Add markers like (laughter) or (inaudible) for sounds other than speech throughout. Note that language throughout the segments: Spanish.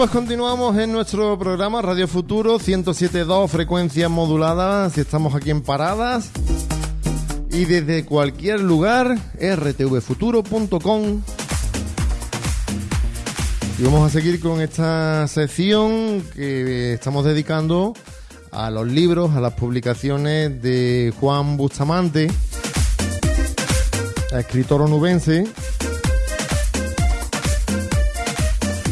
Pues continuamos en nuestro programa Radio Futuro 107.2 frecuencia modulada, si estamos aquí en Paradas. Y desde cualquier lugar rtvfuturo.com y vamos a seguir con esta sección que estamos dedicando a los libros, a las publicaciones de Juan Bustamante, escritor onubense,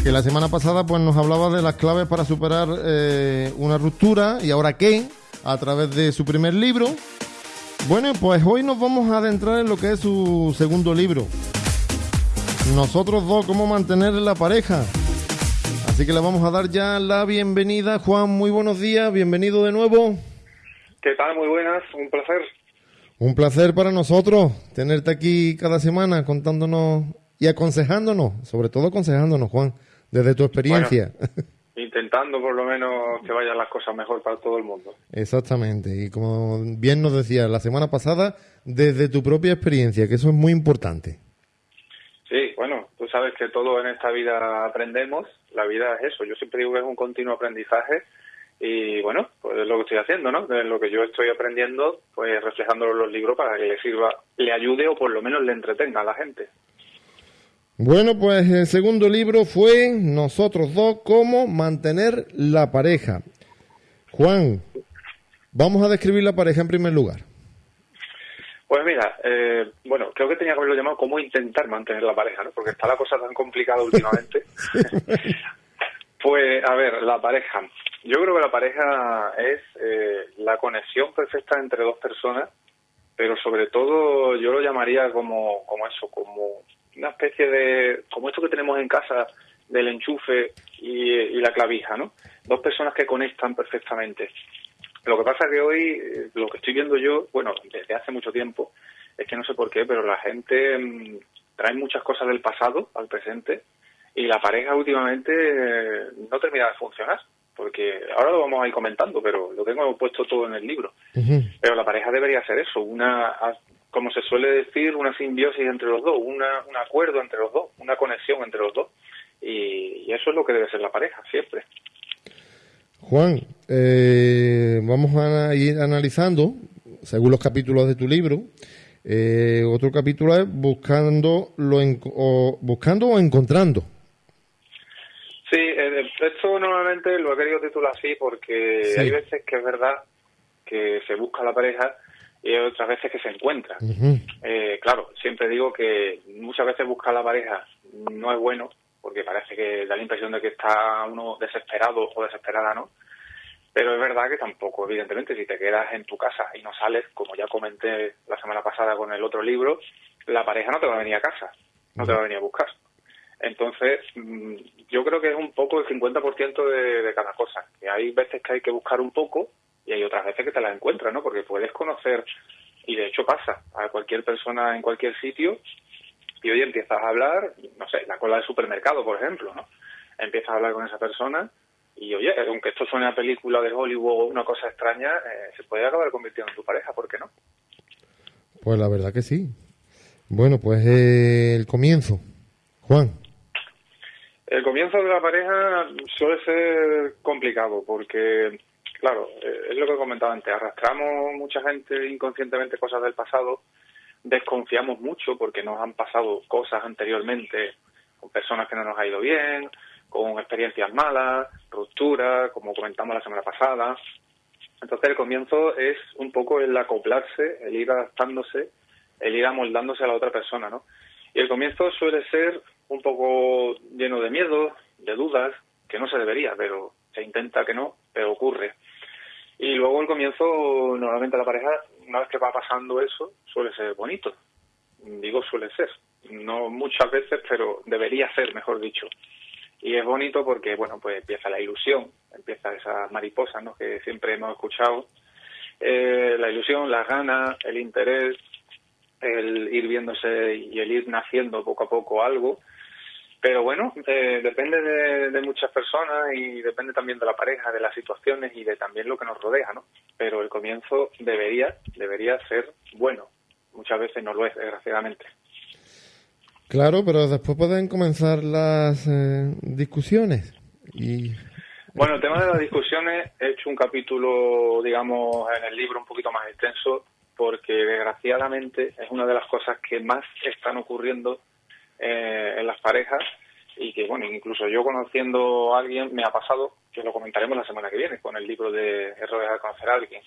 que la semana pasada pues nos hablaba de las claves para superar eh, una ruptura y ahora qué, a través de su primer libro. Bueno, pues hoy nos vamos a adentrar en lo que es su segundo libro. Nosotros dos, cómo mantener la pareja. Así que le vamos a dar ya la bienvenida. Juan, muy buenos días, bienvenido de nuevo. ¿Qué tal? Muy buenas, un placer. Un placer para nosotros tenerte aquí cada semana contándonos y aconsejándonos, sobre todo aconsejándonos, Juan, desde tu experiencia. (laughs) intentando por lo menos que vayan las cosas mejor para todo el mundo. Exactamente, y como bien nos decía la semana pasada, desde tu propia experiencia, que eso es muy importante. Sí, bueno, tú sabes que todo en esta vida aprendemos, la vida es eso, yo siempre digo que es un continuo aprendizaje y bueno, pues es lo que estoy haciendo, ¿no? Es lo que yo estoy aprendiendo, pues reflejándolo en los libros para que le sirva, le ayude o por lo menos le entretenga a la gente. Bueno, pues el segundo libro fue Nosotros dos, cómo mantener la pareja. Juan, vamos a describir la pareja en primer lugar. Pues mira, eh, bueno, creo que tenía que haberlo llamado cómo intentar mantener la pareja, ¿no? Porque está la cosa tan complicada últimamente. (laughs) (laughs) pues, a ver, la pareja. Yo creo que la pareja es eh, la conexión perfecta entre dos personas, pero sobre todo yo lo llamaría como, como eso, como una especie de, como esto que tenemos en casa del enchufe y, y la clavija, ¿no? Dos personas que conectan perfectamente. Lo que pasa que hoy, lo que estoy viendo yo, bueno, desde hace mucho tiempo, es que no sé por qué, pero la gente mm, trae muchas cosas del pasado al presente y la pareja últimamente eh, no termina de funcionar. Porque ahora lo vamos a ir comentando, pero lo tengo puesto todo en el libro. Pero la pareja debería ser eso, una, como se suele decir, una simbiosis entre los dos, una, un acuerdo entre los dos, una conexión entre los dos. Y, y eso es lo que debe ser la pareja, siempre. Juan, eh, vamos a ir analizando, según los capítulos de tu libro, eh, otro capítulo es buscando, lo o, buscando o encontrando. Sí, eh, esto normalmente lo he querido titular así porque hay veces que es verdad que se busca la pareja y hay otras veces que se encuentra. claro, siempre digo que muchas veces buscar la pareja no es bueno porque parece que da la impresión de que está uno desesperado o desesperada, ¿no? Pero es verdad que tampoco, evidentemente, si te quedas en tu casa y no sales, como ya comenté la semana pasada con el otro libro, la pareja no te va a venir a casa, no te va a venir a buscar. Entonces, mm, yo creo que es un poco el 50% de, de cada cosa. Que hay veces que hay que buscar un poco y hay otras veces que te la encuentras, ¿no? Porque puedes conocer, y de hecho pasa, a cualquier persona en cualquier sitio y hoy empiezas a hablar, no sé, la cola del supermercado, por ejemplo, ¿no? Empiezas a hablar con esa persona y oye, aunque esto suene a película de Hollywood o una cosa extraña, eh, se puede acabar convirtiendo en tu pareja, ¿por qué no? Pues la verdad que sí. Bueno, pues eh, el comienzo. Juan. El comienzo de la pareja suele ser complicado porque, claro, eh, es lo que comentaba antes, arrastramos mucha gente inconscientemente cosas del pasado desconfiamos mucho porque nos han pasado cosas anteriormente con personas que no nos ha ido bien, con experiencias malas, rupturas, como comentamos la semana pasada. Entonces el comienzo es un poco el acoplarse, el ir adaptándose, el ir amoldándose a la otra persona, ¿no? Y el comienzo suele ser un poco lleno de miedo, de dudas, que no se debería, pero se intenta que no, pero ocurre. Y luego el comienzo, normalmente la pareja, una vez que va pasando eso, suele ser bonito. Digo suele ser. No muchas veces, pero debería ser, mejor dicho. Y es bonito porque, bueno, pues empieza la ilusión, empieza esa mariposa, ¿no? Que siempre hemos escuchado. Eh, la ilusión, las ganas, el interés, el ir viéndose y el ir naciendo poco a poco algo pero bueno, eh, depende de, muchas personas y depende también de la pareja, de las situaciones y de también lo que nos rodea, ¿no? Pero el comienzo debería, debería ser bueno. Muchas veces no lo es, desgraciadamente. Claro, pero después pueden comenzar las eh, discusiones Y... Bueno, el tema de las discusiones, he hecho un capítulo, digamos, en el libro un poquito más extenso, porque desgraciadamente es una de las cosas que más están ocurriendo eh, en las parejas y que, bueno, incluso yo conociendo a alguien me ha pasado, que lo comentaremos la semana que viene con el libro de Errores al conocer a alguien.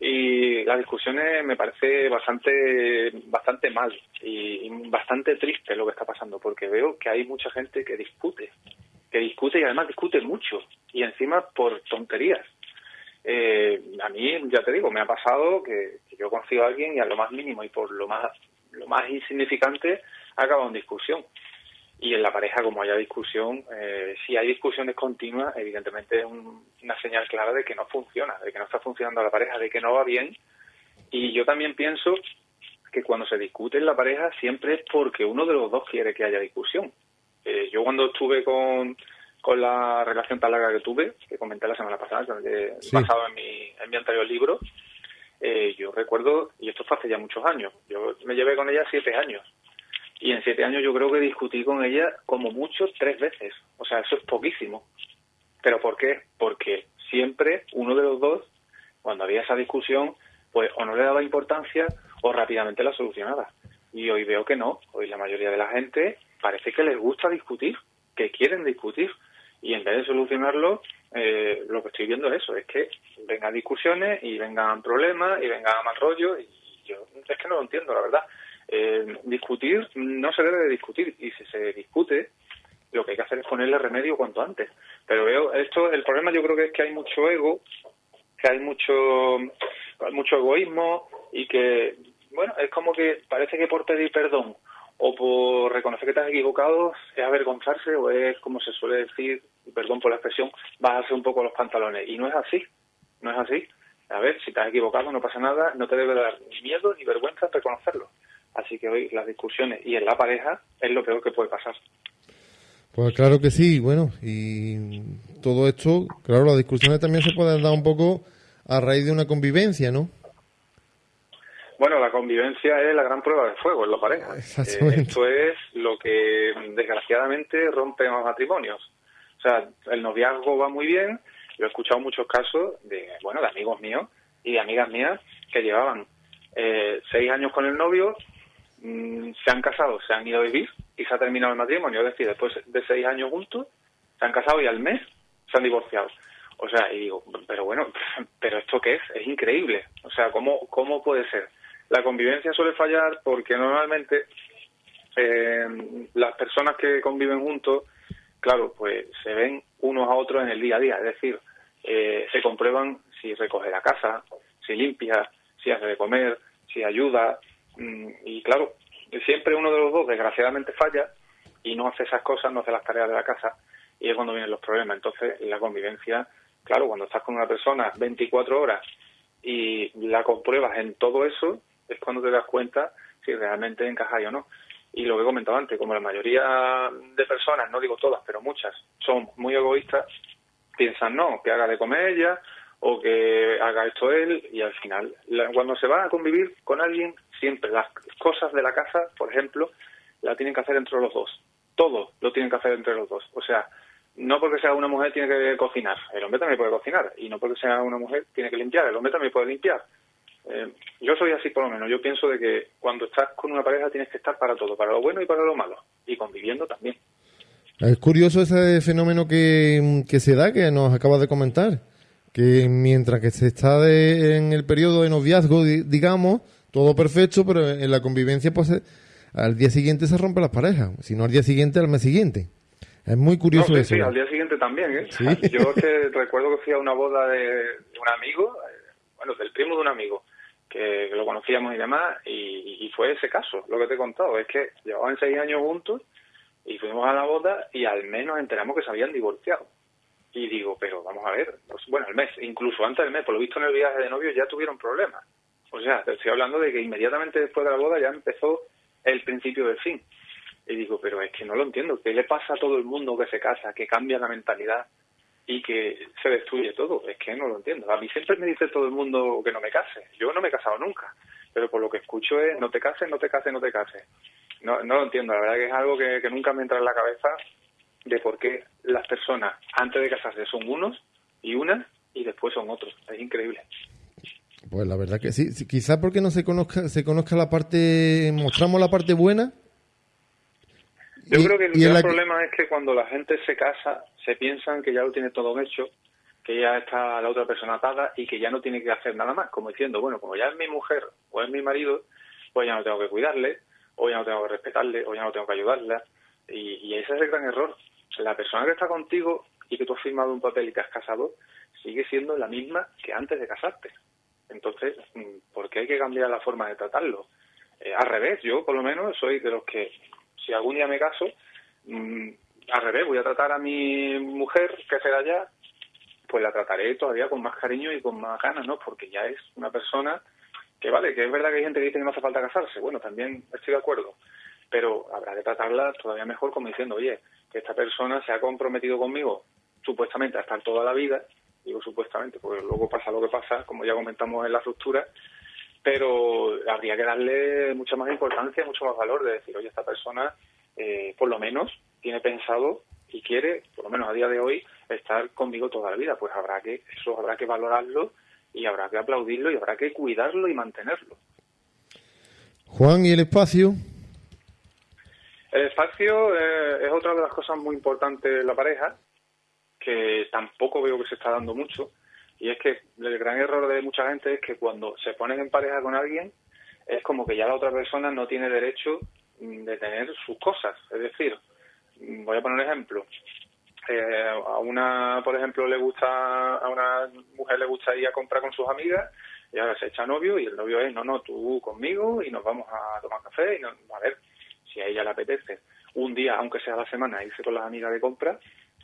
Y las discusiones me parece bastante, bastante mal y, bastante triste lo que está pasando, porque veo que hay mucha gente que discute, que discute y además discute mucho, y encima por tonterías. Eh, a mí, ya te digo, me ha pasado que, yo conocido a alguien y a lo más mínimo y por lo más, lo más insignificante ha acabado en discusión. Y en la pareja, como haya discusión, eh, si hay discusiones continuas, evidentemente es una señal clara de que no funciona, de que no está funcionando la pareja, de que no va bien. Y yo también pienso que cuando se discute en la pareja siempre es porque uno de los dos quiere que haya discusión. Eh, yo cuando estuve con, con la relación tan larga que tuve, que comenté la semana pasada, basado en mi, en mi anterior libro, eh, yo recuerdo, y esto fue hace ya muchos años, yo me llevé con ella siete años y en siete años yo creo que discutí con ella como mucho tres veces. O sea, eso es poquísimo. ¿Pero por qué? Porque siempre uno de los dos, cuando había esa discusión, pues o no le daba importancia o rápidamente la solucionaba. Y hoy veo que no. Hoy la mayoría de la gente parece que les gusta discutir, que quieren discutir. Y en vez de solucionarlo, eh, lo que estoy viendo es eso, es que vengan discusiones y vengan problemas y vengan mal rollo. Y yo es que no lo entiendo, la verdad. Eh, discutir no se debe de discutir y si se discute lo que hay que hacer es ponerle remedio cuanto antes. Pero veo esto, el problema yo creo que es que hay mucho ego, que hay mucho mucho egoísmo y que bueno es como que parece que por pedir perdón o por reconocer que te has equivocado es avergonzarse o es como se suele decir, perdón por la expresión, vas a hacer un poco los pantalones y no es así, no es así. A ver, si te has equivocado no pasa nada, no te debe dar ni miedo ni vergüenza reconocerlo. Así que hoy las discusiones y en la pareja es lo peor que puede pasar. Pues claro que sí, bueno, y todo esto, claro, las discusiones también se pueden dar un poco a raíz de una convivencia, ¿no? Bueno, la convivencia es la gran prueba de fuego en la pareja. (laughs) Eh, esto es lo que desgraciadamente rompe los matrimonios. O sea, el noviazgo va muy bien. Yo he escuchado muchos casos de, bueno, de amigos míos y de amigas mías que llevaban eh, seis años con el novio Mm, se han casado, se han ido a vivir y se ha terminado el matrimonio. Es decir, después de seis años juntos, se han casado y al mes se han divorciado. O sea, y digo, pero bueno, (laughs) pero ¿esto qué es? Es increíble. O sea, ¿cómo, cómo puede ser? La convivencia suele fallar porque normalmente eh, las personas que conviven juntos, claro, pues se ven unos a otros en el día a día. Es decir, eh, se comprueban si recoge la casa, si limpia, si hace de comer, si ayuda, y claro, siempre uno de los dos desgraciadamente falla y no hace esas cosas, no hace las tareas de la casa y es cuando vienen los problemas. Entonces, la convivencia, claro, cuando estás con una persona 24 horas y la compruebas en todo eso, es cuando te das cuenta si realmente encaja o no. Y lo que he comentado antes, como la mayoría de personas, no digo todas, pero muchas, son muy egoístas, piensan, no, que haga de comer ella o que haga esto él y al final, cuando se va a convivir con alguien, siempre las cosas de la casa, por ejemplo, la tienen que hacer entre los dos. Todo lo tienen que hacer entre los dos. O sea, no porque sea una mujer tiene que cocinar, el hombre también puede cocinar. Y no porque sea una mujer tiene que limpiar, el hombre también puede limpiar. Eh, yo soy así por lo menos. Yo pienso de que cuando estás con una pareja tienes que estar para todo, para lo bueno y para lo malo. Y conviviendo también. Es curioso ese fenómeno que, que se da, que nos acabas de comentar que mientras que se está en el periodo de noviazgo, digamos, todo perfecto, pero en la convivencia, pues eh, al día siguiente se rompen las parejas, si no al día siguiente, al mes siguiente. Es muy curioso eso. Sí, al día siguiente también, ¿eh? (laughs) Yo que recuerdo que fui a una boda de, un amigo, eh, bueno, del primo de un amigo, que, lo conocíamos y demás, y, y, fue ese caso, lo que te he contado, es que llevaban seis años juntos y fuimos a la boda y al menos enteramos que se habían divorciado. Y digo, pero vamos a ver, pues, bueno, el mes, incluso antes del mes, por lo visto en el viaje de novio ya tuvieron problemas. O sea, estoy hablando de que inmediatamente después de la boda ya empezó el principio del fin. Y digo, pero es que no lo entiendo. ¿Qué le pasa a todo el mundo que se casa, que cambia la mentalidad y que se destruye todo? Es que no lo entiendo. A mí siempre me dice todo el mundo que no me case. Yo no me he casado nunca. Pero por lo que escucho es, no te cases, no te cases, no te cases. No, no lo entiendo. La verdad que es algo que, que nunca me entra en la cabeza de por qué las personas antes de casarse son unos y unas y después son otros. Es increíble. Pues la verdad que sí. Quizás porque no se conozca, se conozca la parte, mostramos la parte buena. Yo creo que el gran problema es que cuando la gente se casa, se piensan que ya lo tiene todo hecho, que ya está la otra persona atada y que ya no tiene que hacer nada más, como diciendo, bueno, como ya es mi mujer o es mi marido, pues ya no tengo que cuidarle, o ya no tengo que respetarle, o ya no tengo que ayudarla. Y, y ese es el gran error. La persona que está contigo y que tú has firmado un papel y te has casado, sigue siendo la misma que antes de casarte. Entonces, mm, ¿por qué hay que cambiar la forma de tratarlo? Eh, al revés, yo por lo menos soy de los que, si algún día me caso, mm, al revés, voy a tratar a mi mujer, que será ya, pues la trataré todavía con más cariño y con más ganas, ¿no? Porque ya es una persona que vale, que es verdad que hay gente que dice que no hace falta casarse, bueno, también estoy de acuerdo, pero habrá que tratarla todavía mejor como diciendo, oye, que esta persona se ha comprometido conmigo supuestamente a estar toda la vida digo supuestamente, porque luego pasa lo que pasa, como ya comentamos en la ruptura, pero habría que darle mucha más importancia, mucho más valor de decir, oye, esta persona eh, por lo menos tiene pensado y quiere, por lo menos a día de hoy, estar conmigo toda la vida. Pues habrá que, eso habrá que valorarlo y habrá que aplaudirlo y habrá que cuidarlo y mantenerlo. Juan, ¿y el espacio? El espacio eh, es otra de las cosas muy importantes de la pareja que tampoco veo que se está dando mucho, y es que el gran error de mucha gente es que cuando se ponen en pareja con alguien, es como que ya la otra persona no tiene derecho mm, de tener sus cosas. Es decir, mm, voy a poner un ejemplo. Eh, a una, por ejemplo, le gusta, a una mujer le gusta ir a comprar con sus amigas y ahora se echa novio y el novio es, no, no, tú conmigo y nos vamos a tomar café y a ver si a ella le apetece un día, aunque sea la semana, irse con las amigas de compra,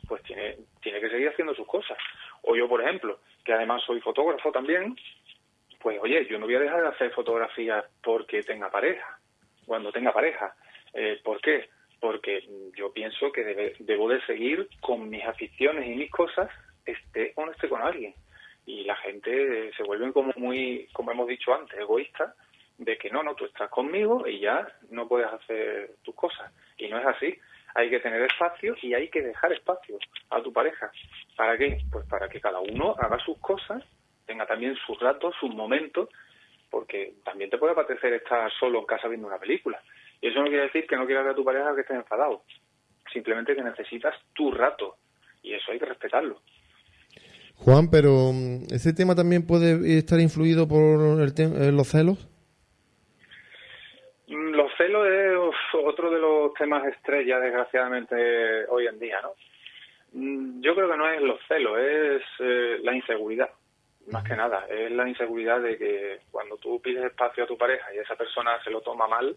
pues tiene, tiene que seguir haciendo sus cosas. O yo, por ejemplo, que además soy fotógrafo también, pues oye, yo no voy a dejar de hacer fotografías porque tenga pareja, cuando tenga pareja. Eh, ¿Por qué? Porque yo pienso que debo de seguir con mis aficiones y mis cosas, esté o no esté con alguien. Y la gente se vuelve como muy, como hemos dicho antes, egoísta, de que no, no, tú estás conmigo y ya no puedes hacer tus cosas. Y no es así hay que tener espacio y hay que dejar espacio a tu pareja. ¿Para qué? Pues para que cada uno haga sus cosas, tenga también sus ratos, sus momentos, porque también te puede apetecer estar solo en casa viendo una película. Y eso no quiere decir que no quieras ver a tu pareja que estés enfadado. Simplemente que necesitas tu rato. Y eso hay que respetarlo. Juan, pero mm, ¿ese tema también puede estar influido por el eh, los celos? Mm, los celos es otro de los temas estrella, desgraciadamente, hoy en día, ¿no? Mm, yo creo que no es los celos, es eh, la inseguridad, más que nada. Es la inseguridad de que cuando tú pides espacio a tu pareja y esa persona se lo toma mal,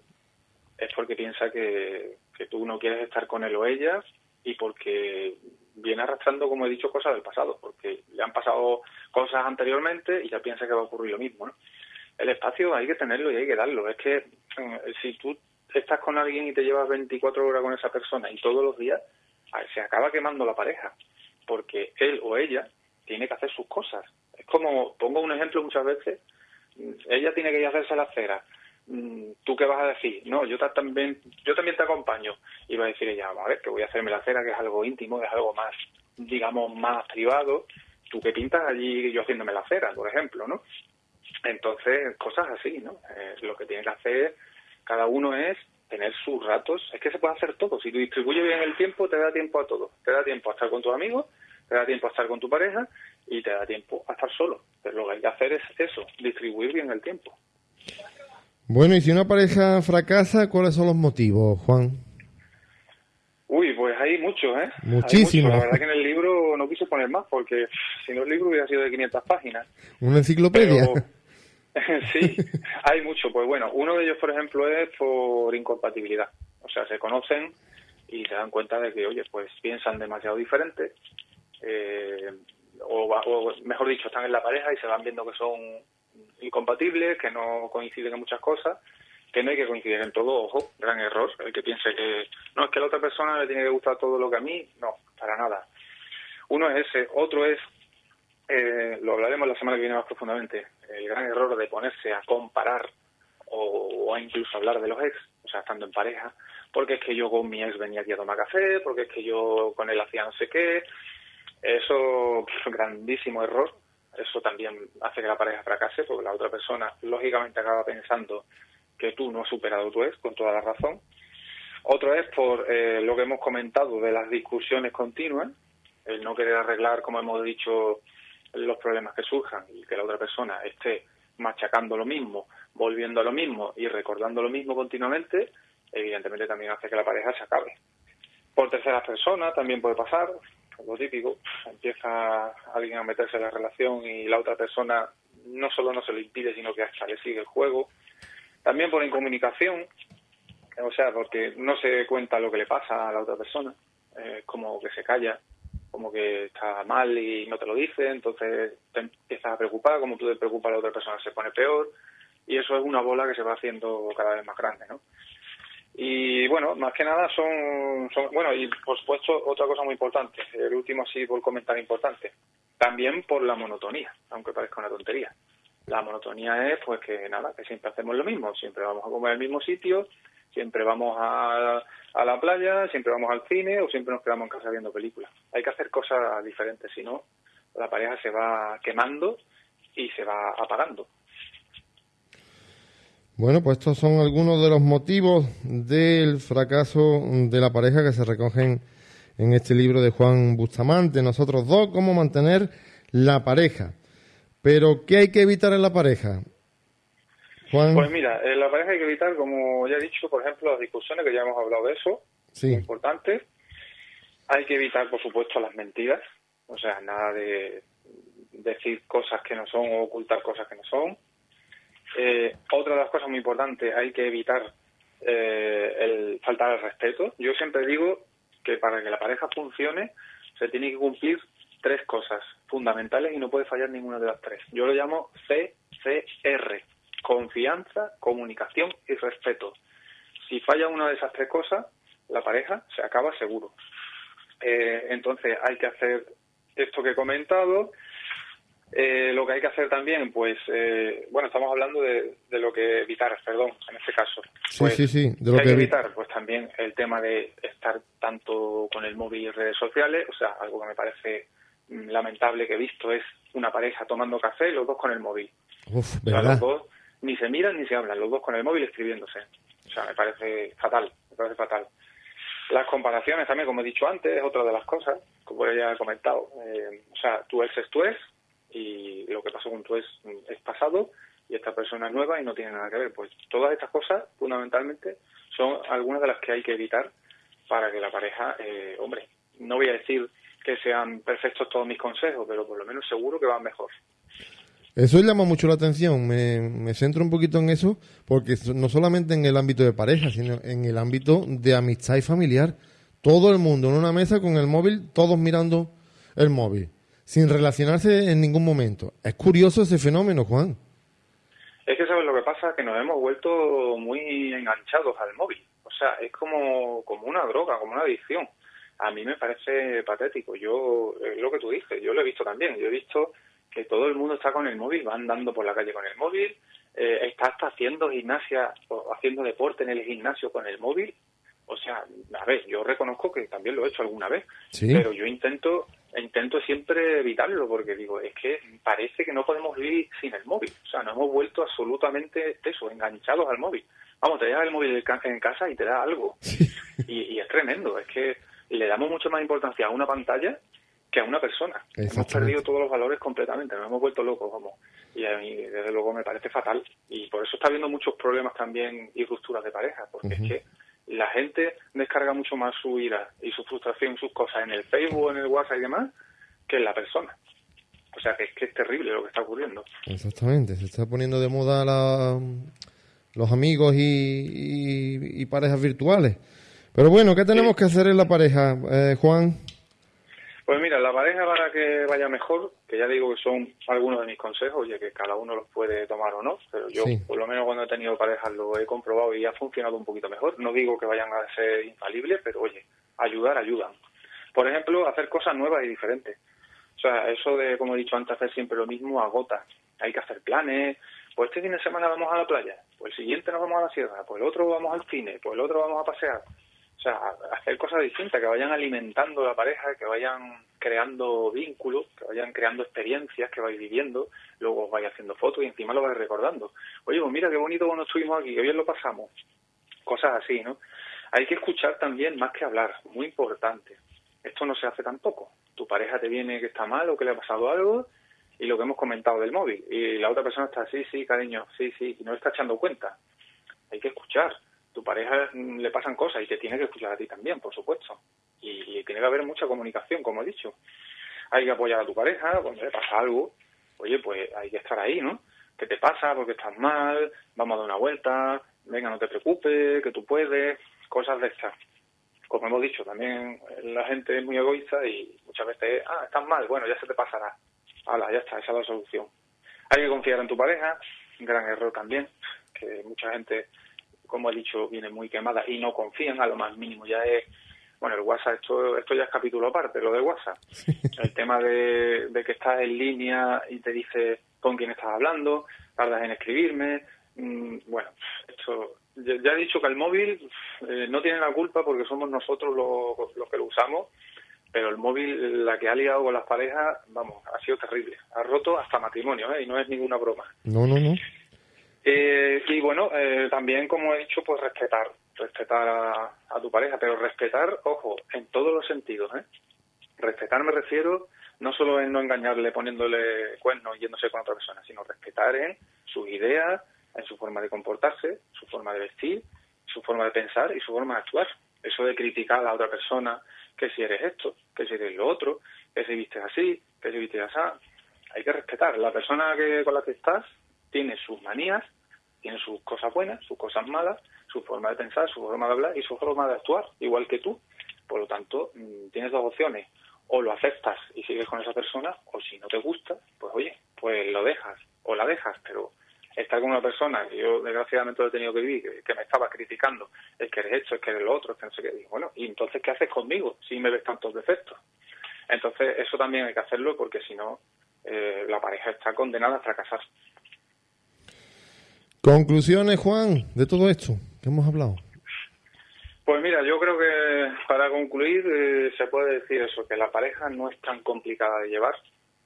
es porque piensa que, que tú no quieres estar con él o ella y porque viene arrastrando, como he dicho, cosas del pasado, porque le han pasado cosas anteriormente y ya piensa que va a ocurrir lo mismo, ¿no? el espacio hay que tenerlo y hay que darlo. Es que eh, si tú estás con alguien y te llevas 24 horas con esa persona y todos los días, se acaba quemando la pareja, porque él o ella tiene que hacer sus cosas. Es como, pongo un ejemplo muchas veces, ella tiene que ir a hacerse la cera. Mm, ¿Tú qué vas a decir? No, yo también, yo también te acompaño. Y va a decir ella, a ver, que voy a hacerme la cera, que es algo íntimo, es algo más, digamos, más privado. ¿Tú qué pintas allí yo haciéndome la cera, por ejemplo, no? Entonces, cosas así, ¿no? Eh, lo que tiene que hacer cada uno es tener sus ratos. Es que se puede hacer todo. Si tú distribuyes bien el tiempo, te da tiempo a todo. Te da tiempo a estar con tus amigos, te da tiempo a estar con tu pareja y te da tiempo a estar solo. Pero lo que hay que hacer es eso, distribuir bien el tiempo. Bueno, y si una pareja fracasa, ¿cuáles son los motivos, Juan? Uy, pues hay muchos, ¿eh? Muchísimo. La verdad que en el libro no quise poner más porque si no el libro hubiera sido de 500 páginas. Una enciclopedia. (laughs) sí, hay mucho. Pues bueno, uno de ellos, por ejemplo, es por incompatibilidad. O sea, se conocen y se dan cuenta de que, oye, pues piensan demasiado diferente. Eh, o, mejor dicho, están en la pareja y se van viendo que son incompatibles, que no coinciden en muchas cosas, que no hay que coincidir en todo, ojo, gran error, el que piense que no es que a la otra persona le tiene que gustar todo lo que a mí, no, para nada. Uno es ese, otro es eh, lo hablaremos la semana que viene más profundamente, el gran error de ponerse a comparar o, a incluso hablar de los ex, o sea, estando en pareja, porque es que yo con mi ex venía aquí a tomar café, porque es que yo con él hacía no sé qué. Eso es (laughs) un grandísimo error. Eso también hace que la pareja fracase, porque la otra persona lógicamente acaba pensando que tú no has superado tu ex, con toda la razón. Otro es por eh, lo que hemos comentado de las discusiones continuas, el no querer arreglar, como hemos dicho, los problemas que surjan y que la otra persona esté machacando lo mismo, volviendo a lo mismo y recordando lo mismo continuamente, evidentemente también hace que la pareja se acabe. Por terceras personas también puede pasar, lo típico, empieza alguien a meterse en la relación y la otra persona no solo no se lo impide, sino que hasta le sigue el juego. También por incomunicación, o sea, porque no se cuenta lo que le pasa a la otra persona, eh, como que se calla, como que está mal y no te lo dice, entonces te empiezas a preocupar, como tú te preocupas la otra persona se pone peor y eso es una bola que se va haciendo cada vez más grande, ¿no? Y bueno, más que nada son, son bueno, y por supuesto otra cosa muy importante, el último sí por comentar importante, también por la monotonía, aunque parezca una tontería. La monotonía es pues que nada, que siempre hacemos lo mismo, siempre vamos a comer al mismo sitio, siempre vamos a, a la playa, siempre vamos al cine o siempre nos quedamos en casa viendo películas. Hay que hacer cosas diferentes, si no, la pareja se va quemando y se va apagando. Bueno, pues estos son algunos de los motivos del fracaso de la pareja que se recogen en este libro de Juan Bustamante, Nosotros dos, cómo mantener la pareja. Pero, ¿qué hay que evitar en la pareja? Pues mira, en la pareja hay que evitar, como ya he dicho, por ejemplo, las discusiones, que ya hemos hablado de eso, sí. muy importante. Hay que evitar, por supuesto, las mentiras, o sea, nada de decir cosas que no son o ocultar cosas que no son. Eh, otra de las cosas muy importantes, hay que evitar eh, el faltar al respeto. Yo siempre digo que para que la pareja funcione se tiene que cumplir tres cosas fundamentales y no puede fallar ninguna de las tres. Yo lo llamo CCR, confianza, comunicación y respeto. Si falla una de esas tres cosas, la pareja se acaba seguro. Eh, entonces hay que hacer esto que he comentado. Eh, lo que hay que hacer también, pues, eh, bueno, estamos hablando de, lo que evitar, perdón, en este caso. Pues, sí, sí, De lo que, hay que evitar, pues también el tema de estar tanto con el móvil y redes sociales, o sea, algo que me parece mm, lamentable que he visto es una pareja tomando café y los dos con el móvil. Uf, ¿verdad? Ni se miran ni se hablan, los dos con el móvil escribiéndose. O sea, me parece fatal, me parece fatal. Las comparaciones también, como he dicho antes, es otra de las cosas, como ya he comentado. Eh, o sea, tu ex es tu ex y lo que pasó con tu ex es pasado y esta persona es nueva y no tiene nada que ver. Pues todas estas cosas, fundamentalmente, son algunas de las que hay que evitar para que la pareja, eh, hombre, no voy a decir que sean perfectos todos mis consejos, pero por lo menos seguro que van mejor. Eso llama mucho la atención, me, centro un poquito en eso, porque no solamente en el ámbito de pareja, sino en el ámbito de amistad y familiar. Todo el mundo en una mesa con el móvil, todos mirando el móvil, sin relacionarse en ningún momento. Es curioso ese fenómeno, Juan. Es que sabes lo que pasa, que nos hemos vuelto muy enganchados al móvil. O sea, es como, como una droga, como una adicción. A mí me parece patético. Yo, lo que tú dices, yo lo he visto también. Yo he visto que todo el mundo está con el móvil, va andando por la calle con el móvil, eh, está hasta haciendo gimnasia o haciendo deporte en el gimnasio con el móvil. O sea, a ver, yo reconozco que también lo he hecho alguna vez, pero yo intento intento siempre evitarlo porque digo, es que parece que no podemos vivir sin el móvil. O sea, nos hemos vuelto absolutamente eso, enganchados al móvil. Vamos, te llevas el móvil en casa y te da algo. Y, y es tremendo, es que le damos mucho más importancia a una pantalla que a una persona. Hemos perdido todos los valores completamente, nos hemos vuelto locos, vamos. Y a mí, desde luego, me parece fatal. Y por eso está habiendo muchos problemas también y rupturas de pareja, porque es que la gente descarga mucho más su ira y su frustración, sus cosas en el Facebook, en el WhatsApp y demás, que en la persona. O sea, que es que es terrible lo que está ocurriendo. Exactamente, se está poniendo de moda la, los amigos y, y, parejas virtuales. Pero bueno, ¿qué tenemos que hacer en la pareja, eh, Juan? Pues mira, la pareja para que vaya mejor, que ya digo que son algunos de mis consejos, ya que cada uno los puede tomar o no, pero yo por lo menos cuando he tenido parejas lo he comprobado y ha funcionado un poquito mejor. No digo que vayan a ser infalibles, pero oye, ayudar ayudan. Por ejemplo, hacer cosas nuevas y diferentes. O sea, eso de, como he dicho antes, hacer siempre lo mismo agota. Hay que hacer planes, pues este fin de semana vamos a la playa, pues el siguiente nos vamos a la sierra, pues el otro vamos al cine, pues el otro vamos a pasear. O sea, hacer cosas distintas, que vayan alimentando la pareja, que vayan creando vínculos, que vayan creando experiencias, que vais viviendo, luego os vais haciendo fotos y encima lo vais recordando. Oye, pues mira qué bonito cuando estuvimos aquí, qué bien lo pasamos. Cosas así, ¿no? Hay que escuchar también más que hablar, muy importante. Esto no se hace tampoco. Tu pareja te viene que está mal o que le ha pasado algo y lo que hemos comentado del móvil. Y la otra persona está, sí, sí, cariño, sí, sí, y no está echando cuenta. Hay que escuchar. Tu pareja le pasan cosas y te tiene que escuchar a ti también, por supuesto. Y, tiene que haber mucha comunicación, como he dicho. Hay que apoyar a tu pareja cuando le pasa algo. Oye, pues hay que estar ahí, ¿no? ¿Qué te pasa? porque estás mal? Vamos a dar una vuelta. Venga, no te preocupes, que tú puedes. Cosas de estas como hemos dicho, también la gente es muy egoísta y muchas veces, ah, estás mal, bueno, ya se te pasará. Hala, ya está, esa es la solución. Hay que confiar en tu pareja, gran error también, que mucha gente, como he dicho, viene muy quemada y no confían a lo más mínimo. Ya es, bueno, el WhatsApp, esto, esto ya es capítulo aparte, lo del WhatsApp. (laughs) El tema de, de que estás en línea y te dice con quién estás hablando, tardas en escribirme, mm, bueno, esto ya he dicho que el móvil eh, no tiene la culpa porque somos nosotros los, que lo usamos, pero el móvil, la que ha liado con las parejas, vamos, ha sido terrible. Ha roto hasta matrimonio, ¿eh? Y no es ninguna broma. No, no, no. Eh, y bueno, eh, también, como he dicho, pues respetar, respetar a, a, tu pareja, pero respetar, ojo, en todos los sentidos, ¿eh? Respetar me refiero no solo en no engañarle poniéndole cuernos yéndose con otra persona, sino respetar en sus ideas, en su forma de comportarse, su forma de vestir, su forma de pensar y su forma de actuar. Eso de criticar a la otra persona, que si eres esto, que si eres lo otro, que si vistes así, que si vistes así, hay que respetar. La persona que, con la que estás tiene sus manías, tiene sus cosas buenas, sus cosas malas, su forma de pensar, su forma de hablar y su forma de actuar, igual que tú. Por lo tanto, mm, tienes dos opciones. O lo aceptas y sigues con esa persona, o si no te gusta, pues oye, pues lo dejas o la dejas, pero estar con una persona que yo desgraciadamente lo he tenido que vivir, que, me estaba criticando, es que eres esto, es que eres lo otro, es que no sé qué. bueno, ¿y entonces qué haces conmigo si me ves tantos defectos? Entonces eso también hay que hacerlo porque si no, eh, la pareja está condenada a fracasar. Conclusiones, Juan, de todo esto que hemos hablado. Pues mira, yo creo que para concluir eh, se puede decir eso, que la pareja no es tan complicada de llevar,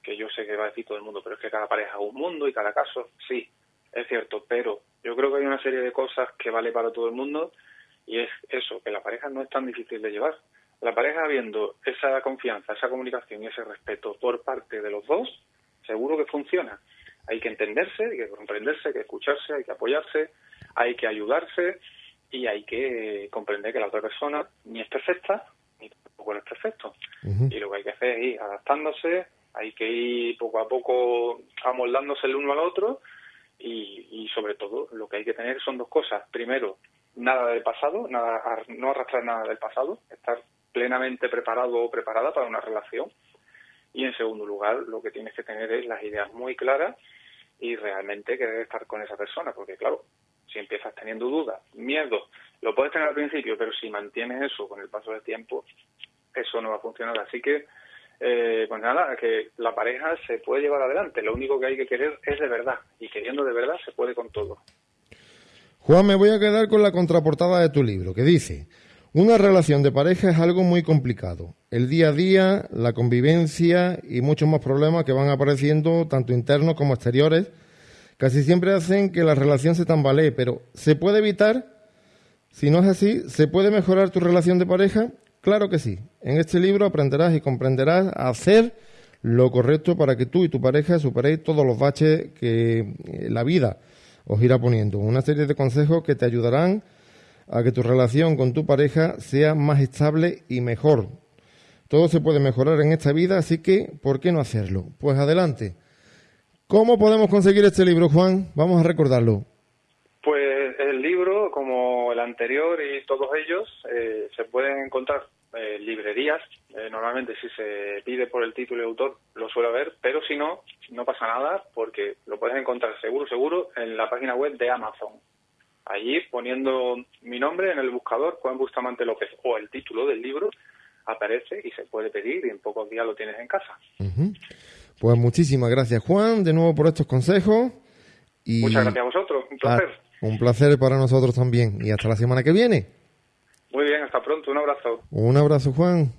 que yo sé que va a decir todo el mundo, pero es que cada pareja es un mundo y cada caso sí, es cierto, pero yo creo que hay una serie de cosas que vale para todo el mundo y es eso, que la pareja no es tan difícil de llevar. La pareja habiendo esa confianza, esa comunicación y ese respeto por parte de los dos, seguro que funciona. Hay que entenderse, hay que comprenderse, hay que escucharse, hay que apoyarse, hay que ayudarse y hay que comprender que la otra persona ni es perfecta ni tampoco es perfecto. Y lo que hay que hacer es ir adaptándose, hay que ir poco a poco amoldándose el uno al otro y, sobre todo lo que hay que tener son dos cosas. Primero, nada del pasado, nada, no arrastrar nada del pasado, estar plenamente preparado o preparada para una relación. Y en segundo lugar, lo que tienes que tener es las ideas muy claras y realmente querer estar con esa persona, porque claro, si empiezas teniendo dudas, miedo, lo puedes tener al principio, pero si mantienes eso con el paso del tiempo, eso no va a funcionar. Así que eh, pues nada, que la pareja se puede llevar adelante. Lo único que hay que querer es de verdad. Y queriendo de verdad se puede con todo. Juan, me voy a quedar con la contraportada de tu libro, que dice, una relación de pareja es algo muy complicado. El día a día, la convivencia y muchos más problemas que van apareciendo, tanto internos como exteriores, casi siempre hacen que la relación se tambalee, pero ¿se puede evitar? Si no es así, ¿se puede mejorar tu relación de pareja? Claro que sí. En este libro aprenderás y comprenderás a hacer lo correcto para que tú y tu pareja superéis todos los baches que eh, la vida os irá poniendo. Una serie de consejos que te ayudarán que tu relación con tu pareja sea más estable y mejor. Todo se puede mejorar en esta vida, así que ¿por qué no hacerlo? Pues adelante. ¿Cómo podemos conseguir este libro, Juan? Vamos a recordarlo. Pues el libro, como el anterior y todos ellos, eh, se pueden encontrar eh, librerías. Eh, normalmente si se pide por el título de autor lo suele ver, pero si no, no pasa nada porque lo puedes encontrar seguro, seguro en la página web de Amazon. Allí poniendo mi nombre en el buscador, Juan Bustamante López, o el título del libro, aparece y se puede pedir y en pocos días lo tienes en casa. Pues muchísimas gracias Juan, de nuevo por estos consejos. Muchas gracias a vosotros, un placer. un placer para nosotros también. Y hasta la semana que viene. Muy bien, hasta pronto, un abrazo. Un abrazo, Juan.